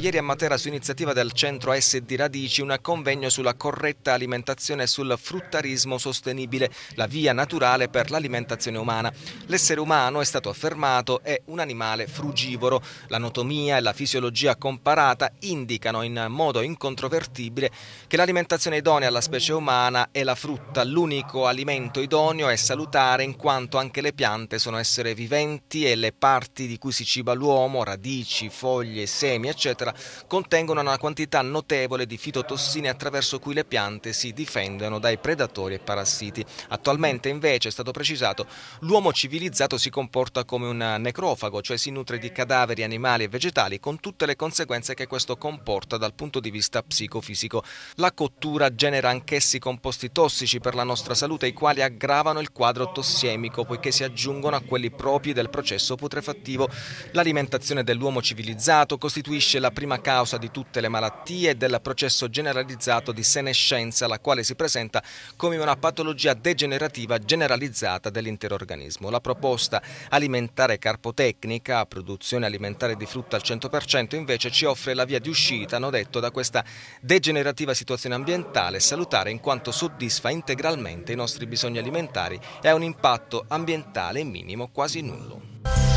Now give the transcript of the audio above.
Ieri a Matera, su iniziativa del centro SD Radici, un convegno sulla corretta alimentazione e sul fruttarismo sostenibile, la via naturale per l'alimentazione umana. L'essere umano, è stato affermato, è un animale frugivoro. L'anatomia e la fisiologia comparata indicano in modo incontrovertibile che l'alimentazione idonea alla specie umana è la frutta. L'unico alimento idoneo è salutare in quanto anche le piante sono esseri viventi e le parti di cui si ciba l'uomo, radici, foglie, semi, eccetera, contengono una quantità notevole di fitotossine attraverso cui le piante si difendono dai predatori e parassiti. Attualmente invece è stato precisato l'uomo civilizzato si comporta come un necrofago, cioè si nutre di cadaveri animali e vegetali con tutte le conseguenze che questo comporta dal punto di vista psicofisico. La cottura genera anch'essi composti tossici per la nostra salute i quali aggravano il quadro tossemico poiché si aggiungono a quelli propri del processo putrefattivo. L'alimentazione dell'uomo civilizzato costituisce la prima causa di tutte le malattie e del processo generalizzato di senescenza, la quale si presenta come una patologia degenerativa generalizzata dell'intero organismo. La proposta alimentare carpotecnica, produzione alimentare di frutta al 100%, invece ci offre la via di uscita, hanno detto, da questa degenerativa situazione ambientale salutare in quanto soddisfa integralmente i nostri bisogni alimentari e ha un impatto ambientale minimo quasi nullo.